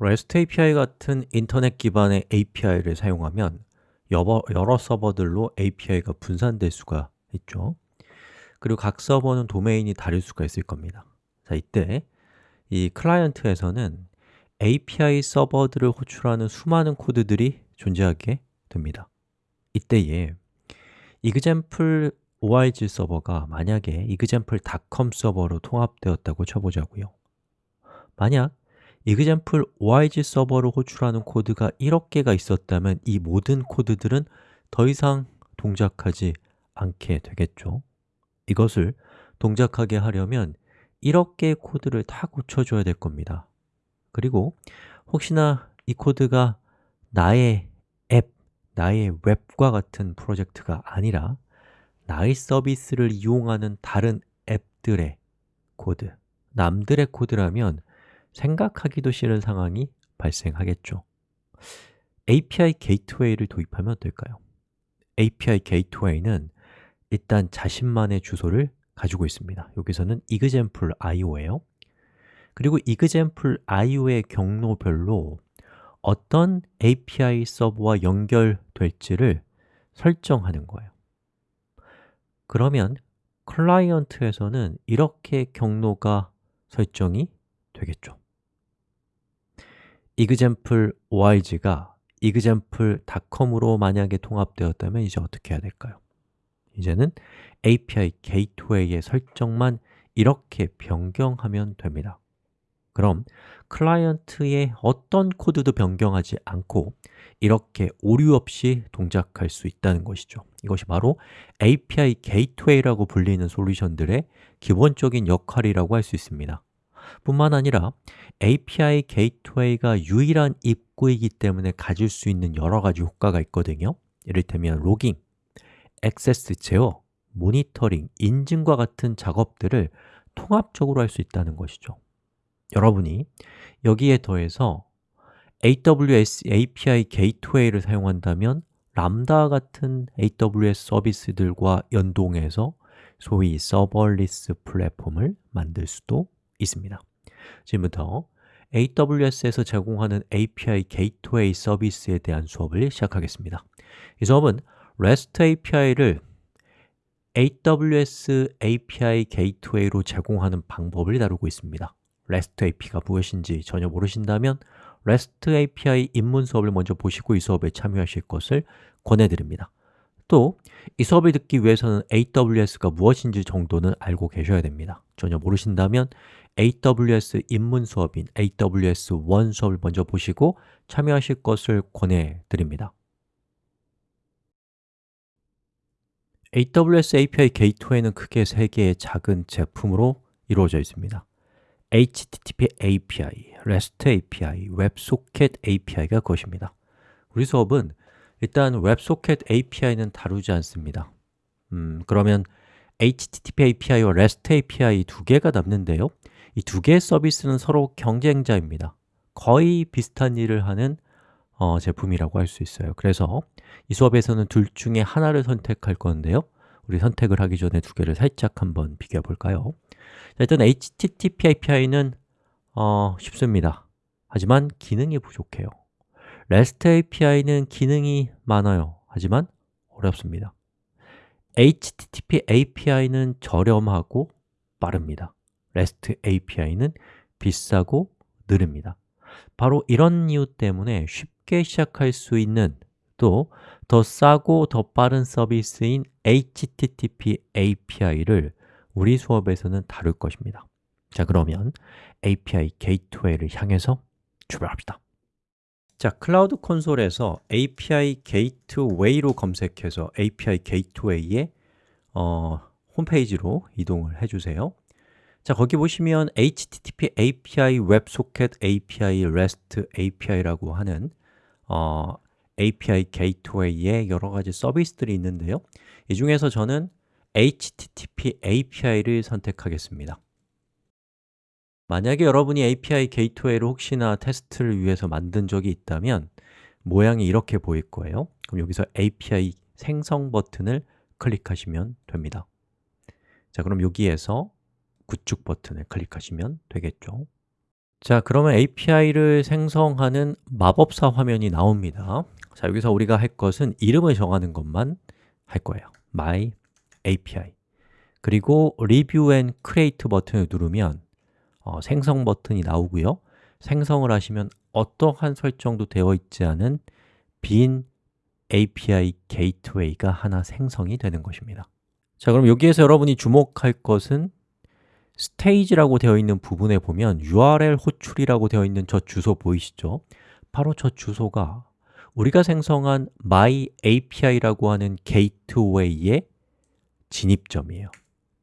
REST API 같은 인터넷 기반의 API를 사용하면 여러, 여러 서버들로 API가 분산될 수가 있죠. 그리고 각 서버는 도메인이 다를 수가 있을 겁니다. 자, 이때 이 클라이언트에서는 API 서버들을 호출하는 수많은 코드들이 존재하게 됩니다. 이때에 example org 서버가 만약에 example.com 서버로 통합되었다고 쳐보자고요. 만약 example org 서버로 호출하는 코드가 1억 개가 있었다면 이 모든 코드들은 더 이상 동작하지 않게 되겠죠. 이것을 동작하게 하려면 1억 개의 코드를 다 고쳐줘야 될 겁니다. 그리고 혹시나 이 코드가 나의 앱, 나의 웹과 같은 프로젝트가 아니라 나의 서비스를 이용하는 다른 앱들의 코드, 남들의 코드라면 생각하기도 싫은 상황이 발생하겠죠. API 게이트웨이를 도입하면 어떨까요? API 게이트웨이는 일단 자신만의 주소를 가지고 있습니다. 여기서는 example io예요. 그리고 example io의 경로별로 어떤 API 서버와 연결될지를 설정하는 거예요. 그러면 클라이언트에서는 이렇게 경로가 설정이 되겠죠 example org가 example.com으로 만약에 통합되었다면 이제 어떻게 해야 될까요? 이제는 API 게이트웨이의 설정만 이렇게 변경하면 됩니다. 그럼 클라이언트의 어떤 코드도 변경하지 않고 이렇게 오류 없이 동작할 수 있다는 것이죠. 이것이 바로 API 게이트웨이라고 불리는 솔루션들의 기본적인 역할이라고 할 수 있습니다 뿐만 아니라 API 게이트웨이가 유일한 입구이기 때문에 가질 수 있는 여러 가지 효과가 있거든요. 이를테면 logging, 액세스 제어, 모니터링, 인증과 같은 작업들을 통합적으로 할 수 있다는 것이죠. 여러분이 여기에 더해서 AWS API 게이트웨이를 사용한다면 람다 같은 AWS 서비스들과 연동해서 소위 serverless 플랫폼을 만들 수도 있습니다. 지금부터 AWS에서 제공하는 API 게이트웨이 서비스에 대한 수업을 시작하겠습니다. 이 수업은 REST API를 AWS API 게이트웨이로 제공하는 방법을 다루고 있습니다. REST API가 무엇인지 전혀 모르신다면 REST API 입문 수업을 먼저 보시고 이 수업에 참여하실 것을 권해드립니다. 또 이 수업을 듣기 위해서는 AWS가 무엇인지 정도는 알고 계셔야 됩니다. 전혀 모르신다면 AWS 입문 수업인 AWS 1 수업을 먼저 보시고 참여하실 것을 권해드립니다. AWS API 게이트웨이는 크게 세 개의 작은 제품으로 이루어져 있습니다. HTTP API, REST API, WebSocket API가 그것입니다. 우리 수업은 일단 WebSocket API는 다루지 않습니다. 음, 그러면 HTTP API와 REST API 두 개가 남는데요 이 두 개의 서비스는 서로 경쟁자입니다. 거의 비슷한 일을 하는 어, 제품이라고 할 수 있어요. 그래서 이 수업에서는 둘 중에 하나를 선택할 건데요. 우리 선택을 하기 전에 두 개를 살짝 한번 비교해 볼까요? 일단 HTTP API는 어, 쉽습니다. 하지만 기능이 부족해요. REST API는 기능이 많아요. 하지만 어렵습니다. HTTP API는 저렴하고 빠릅니다 REST API는 비싸고 느립니다. 바로 이런 이유 때문에 쉽게 시작할 수 있는 또 더 싸고 더 빠른 서비스인 HTTP API를 우리 수업에서는 다룰 것입니다. 자 그러면 API 게이트웨이를 향해서 출발합시다. 자, 클라우드 콘솔에서 API 게이트웨이로 검색해서 API 게이트웨이의 어, 홈페이지로 이동을 해주세요 자, 거기 보시면 HTTP API, WebSocket API, REST API라고 하는 어, API 게이트웨이의 여러 가지 서비스들이 있는데요. 이 중에서 저는 HTTP API를 선택하겠습니다. 만약에 여러분이 API 게이트웨이를 혹시나 테스트를 위해서 만든 적이 있다면 모양이 이렇게 보일 거예요. 그럼 여기서 API 생성 버튼을 클릭하시면 됩니다. 자, 그럼 여기에서 구축 버튼을 클릭하시면 되겠죠. 자, 그러면 API를 생성하는 마법사 화면이 나옵니다. 자, 여기서 우리가 할 것은 이름을 정하는 것만 할 거예요. My API 그리고 Review and Create 버튼을 누르면 어, 생성 버튼이 나오고요. 생성을 하시면 어떠한 설정도 되어 있지 않은 빈 API 게이트웨이가 하나 생성이 되는 것입니다. 자, 그럼 여기에서 여러분이 주목할 것은 스테이지라고 되어 있는 부분에 보면 URL 호출이라고 되어 있는 저 주소 보이시죠? 바로 저 주소가 우리가 생성한 my API라고 하는 게이트웨이의 진입점이에요.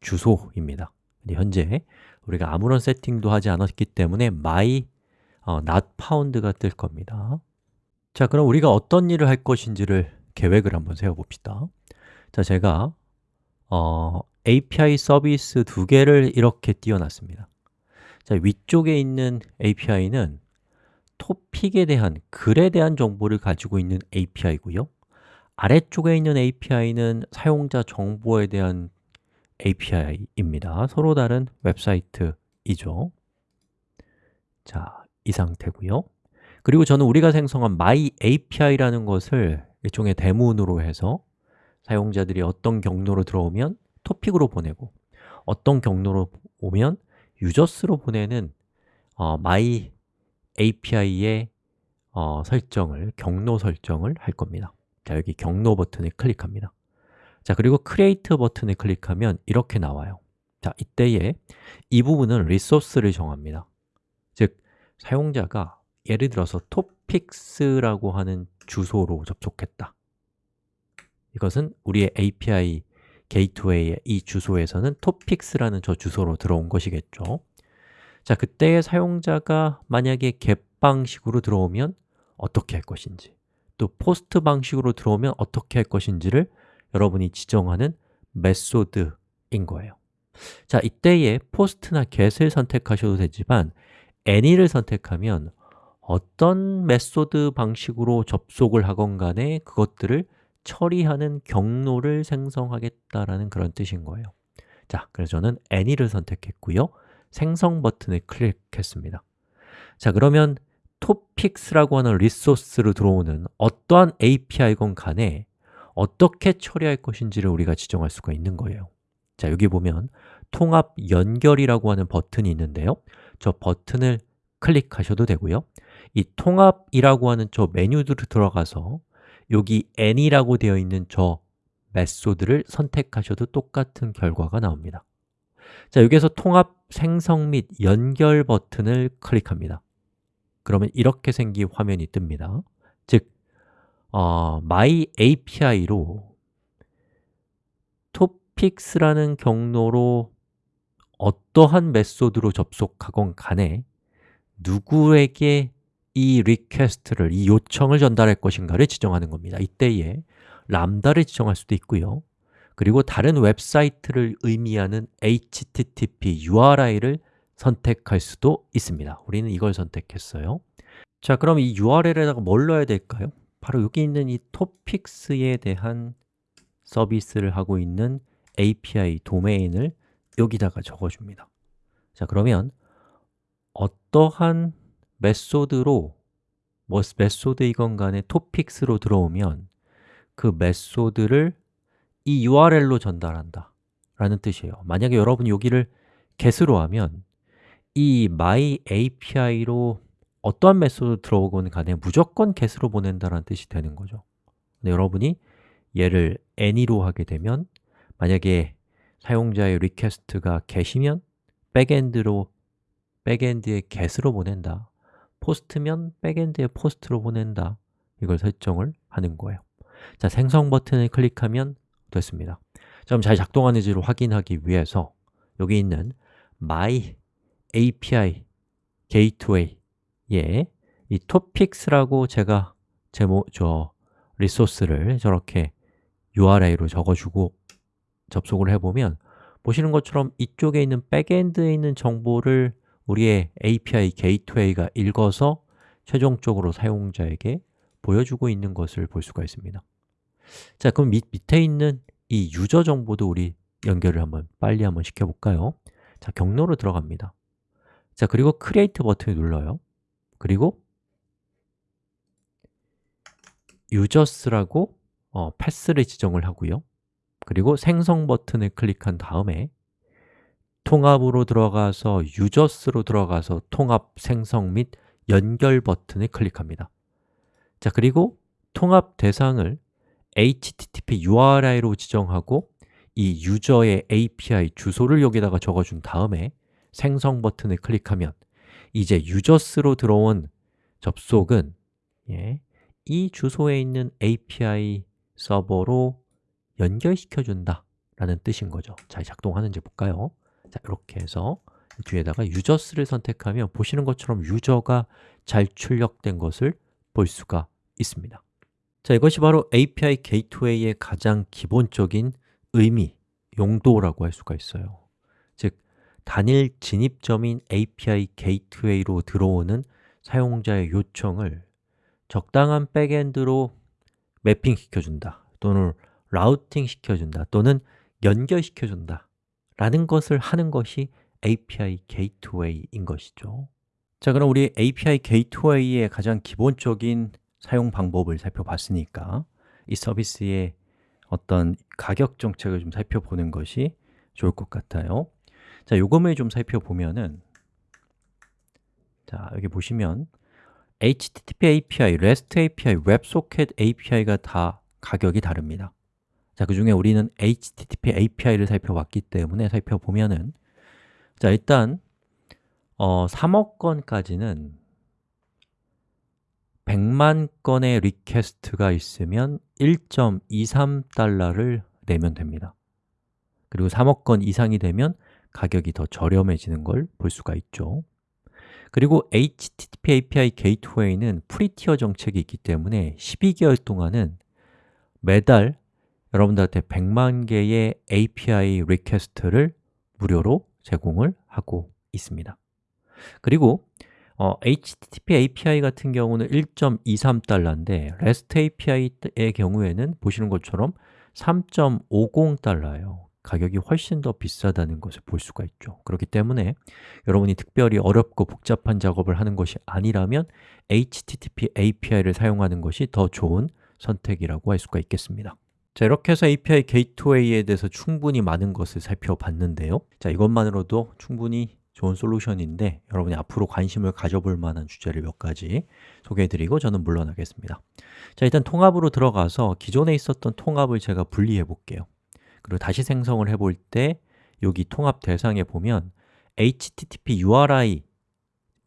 주소입니다. 현재 우리가 아무런 세팅도 하지 않았기 때문에 my 어, not found가 뜰 겁니다. 자, 그럼 우리가 어떤 일을 할 것인지를 계획을 한번 세워봅시다. 자, 제가 어, API 서비스 두 개를 이렇게 띄워놨습니다. 자, 위쪽에 있는 API는 토픽에 대한, 글에 대한 정보를 가지고 있는 API고요. 아래쪽에 있는 API는 사용자 정보에 대한 API입니다. 서로 다른 웹사이트이죠. 자, 이 상태고요. 그리고 저는 우리가 생성한 my API라는 것을 일종의 대문으로 해서 사용자들이 어떤 경로로 들어오면 토픽으로 보내고 어떤 경로로 오면 유저스로 보내는 어, my API의 어, 설정을, 경로 설정을 할 겁니다. 자, 여기 경로 버튼을 클릭합니다. 자, 그리고 Create 버튼을 클릭하면 이렇게 나와요. 자, 이때에 이 부분은 리소스를 정합니다. 즉, 사용자가 예를 들어서 topics라고 하는 주소로 접속했다 이것은 우리의 API 게이트웨이의 이 주소에서는 topics라는 저 주소로 들어온 것이겠죠. 자, 그때의 사용자가 만약에 get 방식으로 들어오면 어떻게 할 것인지 또 post 방식으로 들어오면 어떻게 할 것인지를 여러분이 지정하는 method인 거예요. 자, 이때에 post나 get을 선택하셔도 되지만 any를 선택하면 어떤 method 방식으로 접속을 하건 간에 그것들을 처리하는 경로를 생성하겠다라는 그런 뜻인 거예요. 자, 그래서 저는 any를 선택했고요. 생성 버튼을 클릭했습니다. 자, 그러면 topics라고 하는 리소스로 들어오는 어떠한 API건 간에 어떻게 처리할 것인지를 우리가 지정할 수가 있는 거예요. 자, 여기 보면 통합 연결이라고 하는 버튼이 있는데요. 저 버튼을 클릭하셔도 되고요. 이 통합이라고 하는 저 메뉴들을 들어가서 여기 any라고 되어 있는 저 메소드를 선택하셔도 똑같은 결과가 나옵니다. 자, 여기에서 통합 생성 및 연결 버튼을 클릭합니다. 그러면 이렇게 생긴 화면이 뜹니다. 즉, 어, my API로 topics라는 경로로 어떠한 method로 접속하건 간에 누구에게 이 request를, 이 요청을 전달할 것인가를 지정하는 겁니다. 이때에 Lambda를 지정할 수도 있고요. 그리고 다른 웹사이트를 의미하는 HTTP URI를 선택할 수도 있습니다. 우리는 이걸 선택했어요. 자, 그럼 이 URL에다가 뭘 넣어야 될까요? 바로 여기 있는 이 topics에 대한 서비스를 하고 있는 API 도메인을 여기다가 적어줍니다. 자, 그러면 어떠한 method로 뭐 method이건 간에 topics로 들어오면 그 method를 이 URL로 전달한다 라는 뜻이에요. 만약에 여러분이 여기를 get으로 하면 이 my API로 어떠한 method 들어오건 간에 무조건 get으로 보낸다는 뜻이 되는 거죠. 근데 여러분이 얘를 any로 하게 되면 만약에 사용자의 request가 get이면 backend로 backend에 get으로 보낸다 POST면 backend에 POST로 보낸다. 이걸 설정을 하는 거예요. 자, 생성 버튼을 클릭하면 됐습니다. 그럼 잘 작동하는지를 확인하기 위해서 여기 있는 My API Gateway에 이 topics라고 제가 제목, 저 resource를 저렇게 URI로 적어주고 접속을 해보면 보시는 것처럼 이쪽에 있는 backend에 있는 정보를 우리의 API 게이트웨이가 읽어서 최종적으로 사용자에게 보여주고 있는 것을 볼 수가 있습니다. 자, 그럼 밑, 밑에 있는 이 user 정보도 우리 연결을 한번 빨리 한번 시켜볼까요? 자, 경로로 들어갑니다. 자, 그리고 create 버튼을 눌러요. 그리고 users라고 어, 패스를 지정을 하고요. 그리고 생성 버튼을 클릭한 다음에 통합으로 들어가서 users로 들어가서 통합 생성 및 연결 버튼을 클릭합니다 자, 그리고 통합 대상을 http URI로 지정하고 이 유저의 API 주소를 여기다가 적어준 다음에 생성 버튼을 클릭하면 이제 유저스로 들어온 접속은 예, 이 주소에 있는 API 서버로 연결시켜준다 라는 뜻인 거죠 잘 작동하는지 볼까요? 자, 이렇게 해서 뒤에다가 유저스를 선택하면 보시는 것처럼 유저가 잘 출력된 것을 볼 수가 있습니다. 자, 이것이 바로 API 게이트웨이의 가장 기본적인 의미, 용도라고 할 수가 있어요. 즉, 단일 진입점인 API 게이트웨이로 들어오는 사용자의 요청을 적당한 backend로 mapping 시켜준다 또는 routing 시켜준다 또는 연결시켜준다 라는 것을 하는 것이 API 게이트웨이인 것이죠. 자, 그럼 우리 API 게이트웨이의 가장 기본적인 사용 방법을 살펴봤으니까 이 서비스의 어떤 가격 정책을 좀 살펴보는 것이 좋을 것 같아요. 자, 요금을 좀 살펴보면은 자, 여기 보시면 HTTP API, REST API, WebSocket API가 다 가격이 다릅니다 자, 그 중에 우리는 HTTP API를 살펴봤기 때문에 살펴보면은 자, 일단 어, 3억 건까지는 100만 건의 request가 있으면 1.23달러를 내면 됩니다. 그리고 3억 건 이상이 되면 가격이 더 저렴해지는 걸 볼 수가 있죠. 그리고 HTTP API 게이트웨이는 free tier 정책이 있기 때문에 12개월 동안은 매달 여러분들한테 100만 개의 API request를 무료로 제공을 하고 있습니다. 그리고 어, HTTP API 같은 경우는 1.23달러인데 REST API의 경우에는 보시는 것처럼 3.50달러예요. 가격이 훨씬 더 비싸다는 것을 볼 수가 있죠. 그렇기 때문에 여러분이 특별히 어렵고 복잡한 작업을 하는 것이 아니라면 HTTP API를 사용하는 것이 더 좋은 선택이라고 할 수가 있겠습니다 자, 이렇게 해서 API 게이트웨이에 대해서 충분히 많은 것을 살펴봤는데요. 자, 이것만으로도 충분히 좋은 솔루션인데 여러분이 앞으로 관심을 가져볼 만한 주제를 몇 가지 소개해드리고 저는 물러나겠습니다. 자, 일단 통합으로 들어가서 기존에 있었던 통합을 제가 분리해 볼게요. 그리고 다시 생성을 해볼 때 여기 통합 대상에 보면 HTTP URI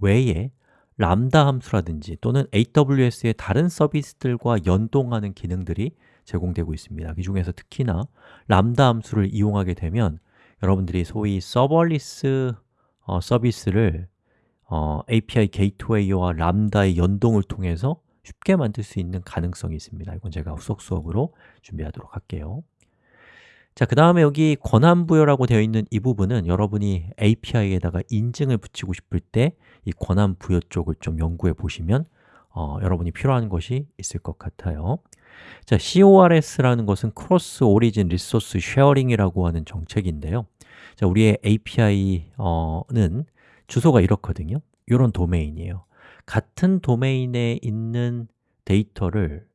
외에 람다 함수라든지 또는 AWS의 다른 서비스들과 연동하는 기능들이 제공되고 있습니다. 그 중에서 특히나 람다 함수를 이용하게 되면 여러분들이 소위 serverless 어, 서비스를 어, API 게이트웨이와 Lambda의 연동을 통해서 쉽게 만들 수 있는 가능성이 있습니다. 이건 제가 후속 수업으로 준비하도록 할게요. 자, 그 다음에 여기 권한 부여라고 되어 있는 이 부분은 여러분이 API에다가 인증을 붙이고 싶을 때 이 권한 부여 쪽을 좀 연구해 보시면 어, 여러분이 필요한 것이 있을 것 같아요 자, CORS라는 것은 Cross Origin Resource Sharing이라고 하는 정책인데요. 자, 우리의 API는 주소가 이렇거든요. 이런 도메인이에요. 같은 도메인에 있는 데이터를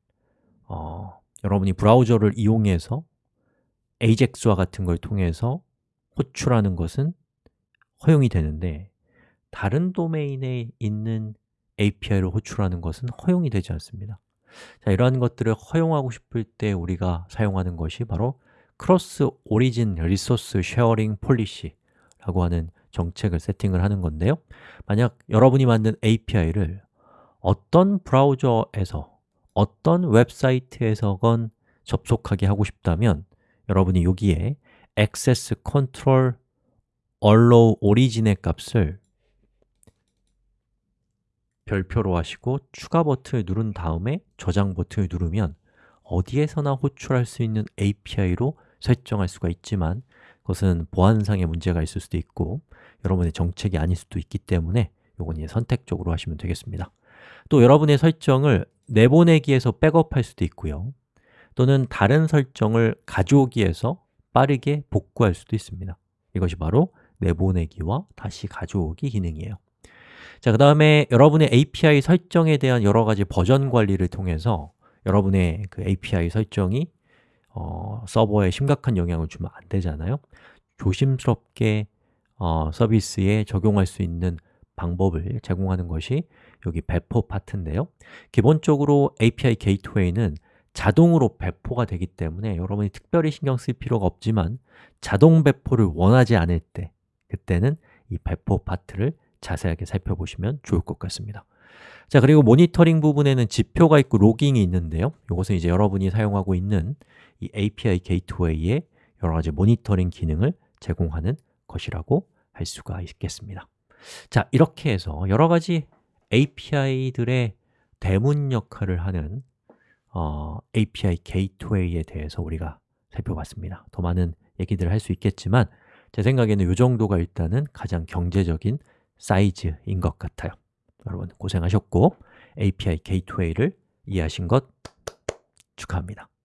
어, 여러분이 브라우저를 이용해서 AJAX와 같은 걸 통해서 호출하는 것은 허용이 되는데 다른 도메인에 있는 API를 호출하는 것은 허용이 되지 않습니다 자, 이러한 것들을 허용하고 싶을 때 우리가 사용하는 것이 바로 Cross-Origin Resource Sharing Policy라고 하는 정책을 세팅을 하는 건데요. 만약 여러분이 만든 API를 어떤 브라우저에서 어떤 웹사이트에서건 접속하게 하고 싶다면 여러분이 여기에 access control allow origin의 값을 별표로 하시고 추가 버튼을 누른 다음에 저장 버튼을 누르면 어디에서나 호출할 수 있는 API로 설정할 수가 있지만 그것은 보안상의 문제가 있을 수도 있고 여러분의 정책이 아닐 수도 있기 때문에 이건 이제 선택적으로 하시면 되겠습니다. 또 여러분의 설정을 내보내기에서 백업할 수도 있고요. 또는 다른 설정을 가져오기에서 빠르게 복구할 수도 있습니다. 이것이 바로 내보내기와 다시 가져오기 기능이에요 자, 그 다음에 여러분의 API 설정에 대한 여러 가지 버전 관리를 통해서 여러분의 그 API 설정이 어, 서버에 심각한 영향을 주면 안 되잖아요. 조심스럽게 어, 서비스에 적용할 수 있는 방법을 제공하는 것이 여기 배포 파트인데요. 기본적으로 API 게이트웨이는 자동으로 배포가 되기 때문에 여러분이 특별히 신경 쓸 필요가 없지만 자동 배포를 원하지 않을 때 그때는 이 배포 파트를 자세하게 살펴보시면 좋을 것 같습니다. 자 그리고 모니터링 부분에는 지표가 있고 logging이 있는데요. 이것은 이제 여러분이 사용하고 있는 이 API 게이트웨이의 여러 가지 모니터링 기능을 제공하는 것이라고 할 수가 있겠습니다. 자, 이렇게 해서 여러 가지 API들의 대문 역할을 하는 어, API 게이트웨이에 대해서 우리가 살펴봤습니다. 더 많은 얘기들을 할 수 있겠지만 제 생각에는 이 정도가 일단은 가장 경제적인 사이즈인 것 같아요 여러분 고생하셨고 API 게이트웨이를 이해하신 것 축하합니다 끝!